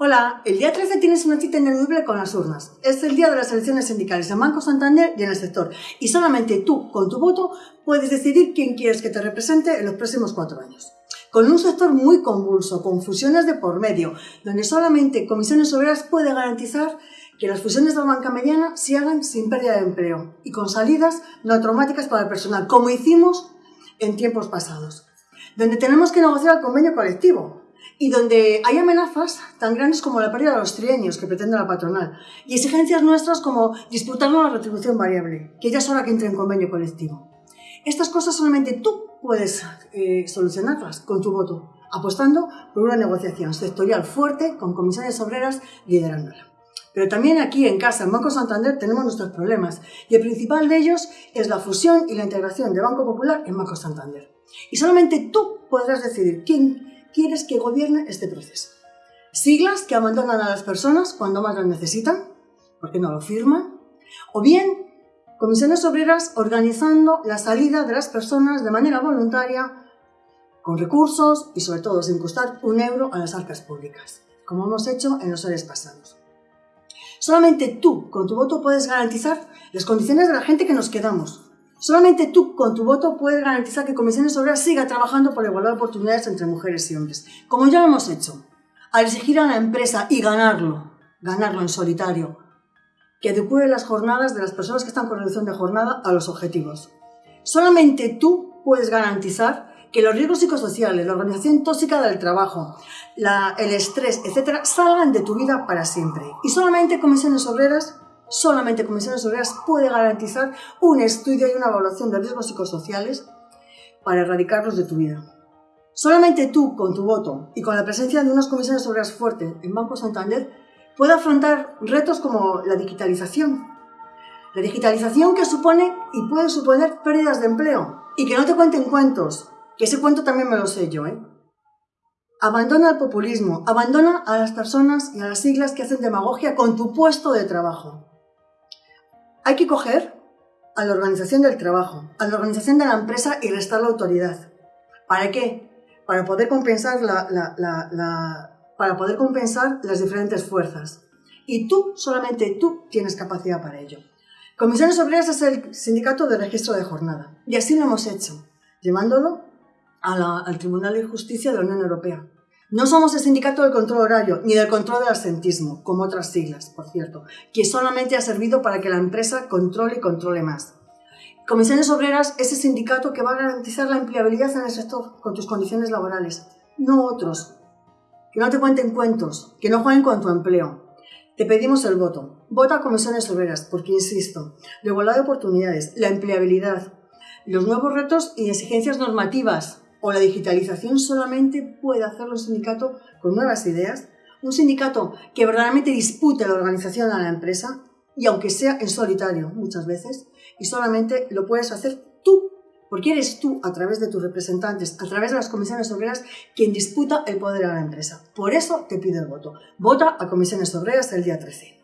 Hola, el día 13 tienes una cita ineludible con las urnas. Es el día de las elecciones sindicales en Banco Santander y en el sector. Y solamente tú, con tu voto, puedes decidir quién quieres que te represente en los próximos cuatro años. Con un sector muy convulso, con fusiones de por medio, donde solamente Comisiones Obreras puede garantizar que las fusiones de la banca mediana se hagan sin pérdida de empleo y con salidas no traumáticas para el personal, como hicimos en tiempos pasados. Donde tenemos que negociar el convenio colectivo, y donde hay amenazas tan grandes como la pérdida de los trienios que pretende la patronal y exigencias nuestras como disputarnos la retribución variable, que ya es hora que entre en convenio colectivo. Estas cosas solamente tú puedes eh, solucionarlas con tu voto, apostando por una negociación sectorial fuerte con comisiones obreras liderándola. Pero también aquí en casa, en Banco Santander, tenemos nuestros problemas y el principal de ellos es la fusión y la integración de Banco Popular en Banco Santander. Y solamente tú podrás decidir quién quieres que gobierne este proceso. Siglas que abandonan a las personas cuando más las necesitan, porque no lo firman, o bien comisiones obreras organizando la salida de las personas de manera voluntaria, con recursos y sobre todo sin costar un euro a las arcas públicas, como hemos hecho en los años pasados. Solamente tú, con tu voto, puedes garantizar las condiciones de la gente que nos quedamos, Solamente tú, con tu voto, puedes garantizar que Comisiones Obreras siga trabajando por la igualdad de oportunidades entre mujeres y hombres, como ya lo hemos hecho, al exigir a la empresa y ganarlo, ganarlo en solitario, que adecue las jornadas de las personas que están con reducción de jornada a los objetivos. Solamente tú puedes garantizar que los riesgos psicosociales, la organización tóxica del trabajo, el estrés, etcétera, salgan de tu vida para siempre. Y solamente Comisiones Obreras Solamente Comisiones Obreras puede garantizar un estudio y una evaluación de riesgos psicosociales para erradicarlos de tu vida. Solamente tú, con tu voto y con la presencia de unas comisiones obreras fuertes en Banco Santander, puede afrontar retos como la digitalización. La digitalización que supone y puede suponer pérdidas de empleo. Y que no te cuenten cuentos, que ese cuento también me lo sé yo, ¿eh? Abandona el populismo, abandona a las personas y a las siglas que hacen demagogia con tu puesto de trabajo. Hay que coger a la organización del trabajo, a la organización de la empresa y restar la autoridad. ¿Para qué? Para poder compensar, las diferentes fuerzas. Y tú, solamente tú, tienes capacidad para ello. Comisiones Obreras es el sindicato de registro de jornada. Y así lo hemos hecho, llevándolo al Tribunal de Justicia de la Unión Europea. No somos el sindicato del control horario ni del control del absentismo, como otras siglas, por cierto, que solamente ha servido para que la empresa controle y controle más. Comisiones Obreras es el sindicato que va a garantizar la empleabilidad en el sector con tus condiciones laborales, no otros. Que no te cuenten cuentos, que no jueguen con tu empleo. Te pedimos el voto. Vota a Comisiones Obreras, porque insisto, la igualdad de oportunidades, la empleabilidad, los nuevos retos y exigencias normativas o la digitalización solamente puede hacerlo un sindicato con nuevas ideas, un sindicato que verdaderamente dispute la organización a la empresa y aunque sea en solitario muchas veces, y solamente lo puedes hacer tú, porque eres tú a través de tus representantes, a través de las comisiones obreras, quien disputa el poder a la empresa. Por eso te pido el voto. Vota a comisiones obreras el día 13.